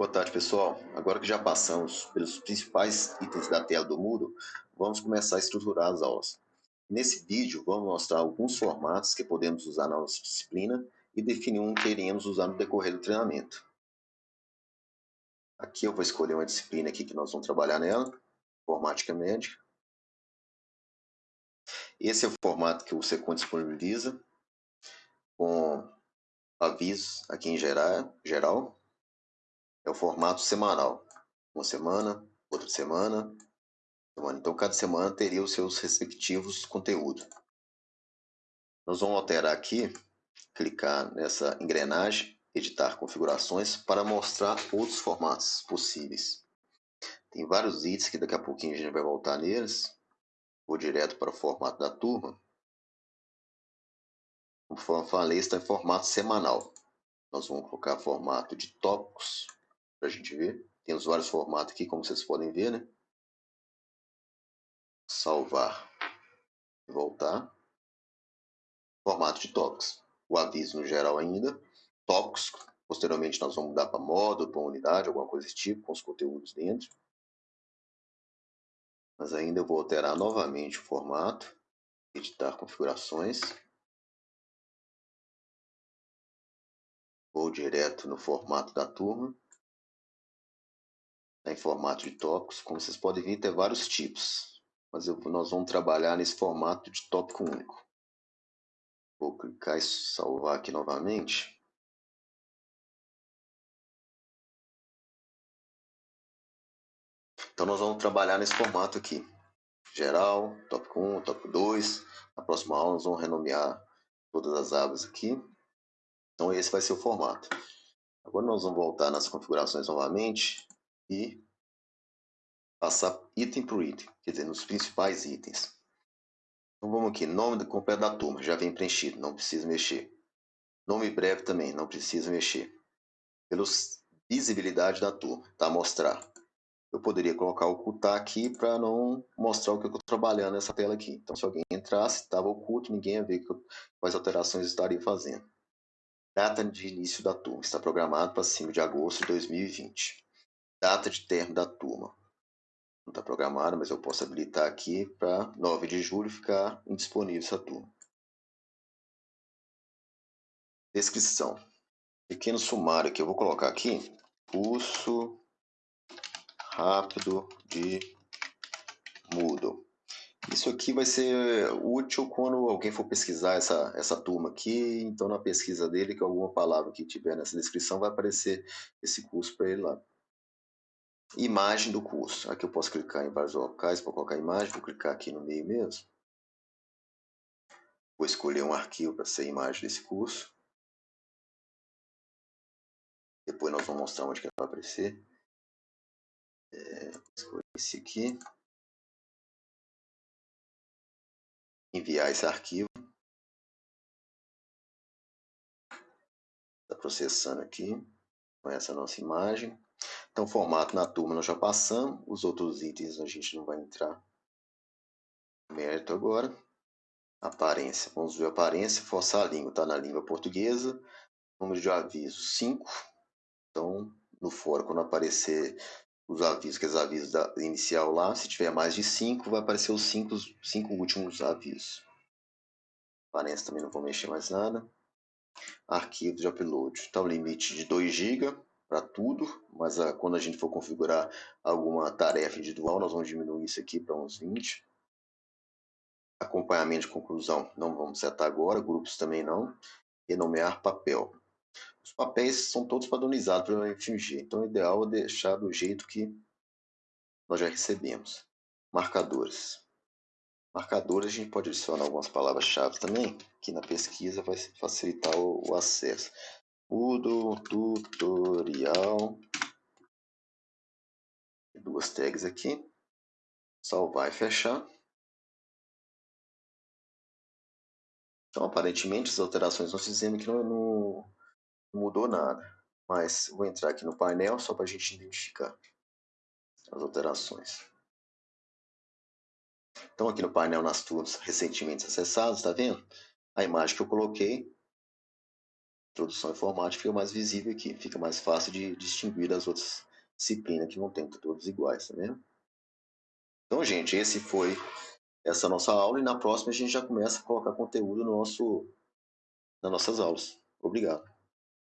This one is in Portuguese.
Boa tarde, pessoal. Agora que já passamos pelos principais itens da tela do Moodle, vamos começar a estruturar as aulas. Nesse vídeo, vamos mostrar alguns formatos que podemos usar na nossa disciplina e definir um que iremos usar no decorrer do treinamento. Aqui eu vou escolher uma disciplina aqui que nós vamos trabalhar nela, informática médica. Esse é o formato que o Secom disponibiliza, com avisos aqui em geral, geral é o formato semanal. Uma semana, outra semana, semana. Então, cada semana teria os seus respectivos conteúdos. Nós vamos alterar aqui, clicar nessa engrenagem, editar configurações, para mostrar outros formatos possíveis. Tem vários itens que daqui a pouquinho a gente vai voltar neles. Vou direto para o formato da turma. Conforme falei, está em formato semanal. Nós vamos colocar formato de tópicos, para a gente ver. Tem os vários formatos aqui, como vocês podem ver, né? Salvar e voltar. Formato de tópicos. O aviso no geral ainda. Tópicos. Posteriormente nós vamos mudar para módulo, para unidade, alguma coisa desse tipo, com os conteúdos dentro. Mas ainda eu vou alterar novamente o formato. Editar configurações. Vou direto no formato da turma em formato de tópicos. Como vocês podem ver, tem vários tipos, mas eu, nós vamos trabalhar nesse formato de tópico único. Vou clicar e salvar aqui novamente. Então nós vamos trabalhar nesse formato aqui. Geral, tópico 1, tópico 2. Na próxima aula nós vamos renomear todas as abas aqui. Então esse vai ser o formato. Agora nós vamos voltar nas configurações novamente e passar item por item, quer dizer, nos principais itens. Então vamos aqui, nome completo da turma, já vem preenchido, não precisa mexer. Nome breve também, não precisa mexer. Pelos visibilidade da turma, tá? Mostrar. Eu poderia colocar ocultar aqui para não mostrar o que eu estou trabalhando nessa tela aqui. Então se alguém entrasse, estava oculto, ninguém ia ver quais alterações estaria fazendo. Data de início da turma, está programado para 5 de agosto de 2020 data de término da turma. Não está programada, mas eu posso habilitar aqui para 9 de julho ficar indisponível essa turma. Descrição. Pequeno sumário que eu vou colocar aqui. Curso rápido de Moodle. Isso aqui vai ser útil quando alguém for pesquisar essa, essa turma aqui. Então, na pesquisa dele, que alguma palavra que tiver nessa descrição vai aparecer esse curso para ele lá imagem do curso. Aqui eu posso clicar em vários locais para colocar a imagem. Vou clicar aqui no meio mesmo. Vou escolher um arquivo para ser a imagem desse curso. Depois nós vamos mostrar onde que vai aparecer. É, escolher esse aqui. Enviar esse arquivo. Está processando aqui com essa nossa imagem. Então, formato na turma nós já passamos, os outros itens a gente não vai entrar mérito agora. Aparência, vamos ver a aparência, forçar a língua, está na língua portuguesa. Número de avisos, 5. Então, no fórum, quando aparecer os avisos, que é os avisos da inicial lá, se tiver mais de 5, vai aparecer os 5 cinco, cinco últimos avisos. Aparência também não vou mexer mais nada. Arquivo de upload, está o limite de 2 GB para tudo, mas a, ah, quando a gente for configurar alguma tarefa individual, nós vamos diminuir isso aqui para uns 20. Acompanhamento de conclusão, não vamos setar agora, grupos também não. Renomear papel. Os papéis são todos padronizados pelo FMG, então o ideal é deixar do jeito que nós já recebemos. Marcadores. Marcadores a gente pode adicionar algumas palavras-chave também, que na pesquisa vai facilitar o, o acesso. Mudo tutorial. Duas tags aqui. Salvar e fechar. Então, aparentemente, as alterações nós fizemos que não, não, mudou nada. Mas vou entrar aqui no painel só para a gente identificar as alterações. Então, aqui no painel nas turmas recentemente acessados, está vendo? A imagem que eu coloquei Introdução informática fica mais visível aqui, fica mais fácil de distinguir das outras disciplinas que não tem todos iguais, tá vendo? Então, gente, esse foi essa nossa aula e na próxima a gente já começa a colocar conteúdo no nosso, nas nossas aulas. Obrigado.